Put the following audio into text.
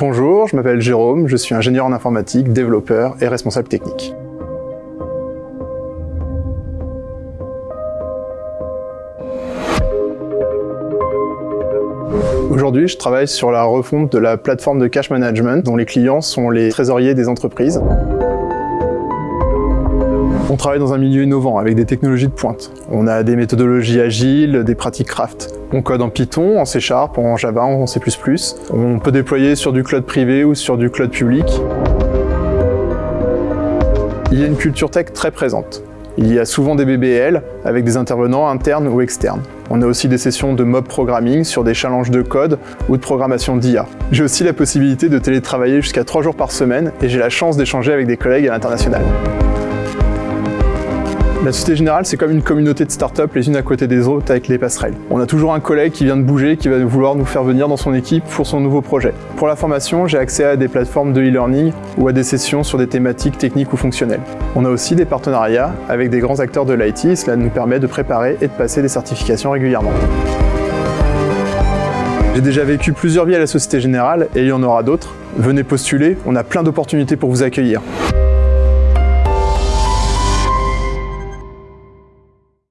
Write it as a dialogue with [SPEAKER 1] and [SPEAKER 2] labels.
[SPEAKER 1] Bonjour, je m'appelle Jérôme, je suis ingénieur en informatique, développeur et responsable technique. Aujourd'hui, je travaille sur la refonte de la plateforme de cash management dont les clients sont les trésoriers des entreprises. On travaille dans un milieu innovant avec des technologies de pointe. On a des méthodologies agiles, des pratiques craft. On code en Python, en C Sharp, en Java, en C++. On peut déployer sur du cloud privé ou sur du cloud public. Il y a une culture tech très présente. Il y a souvent des BBL avec des intervenants internes ou externes. On a aussi des sessions de mob programming sur des challenges de code ou de programmation d'IA. J'ai aussi la possibilité de télétravailler jusqu'à 3 jours par semaine et j'ai la chance d'échanger avec des collègues à l'international. La Société Générale, c'est comme une communauté de start-up les unes à côté des autres avec les passerelles. On a toujours un collègue qui vient de bouger, qui va vouloir nous faire venir dans son équipe pour son nouveau projet. Pour la formation, j'ai accès à des plateformes de e-learning ou à des sessions sur des thématiques techniques ou fonctionnelles. On a aussi des partenariats avec des grands acteurs de l'IT, cela nous permet de préparer et de passer des certifications régulièrement. J'ai déjà vécu plusieurs vies à la Société Générale et il y en aura d'autres. Venez postuler, on a plein d'opportunités pour vous accueillir.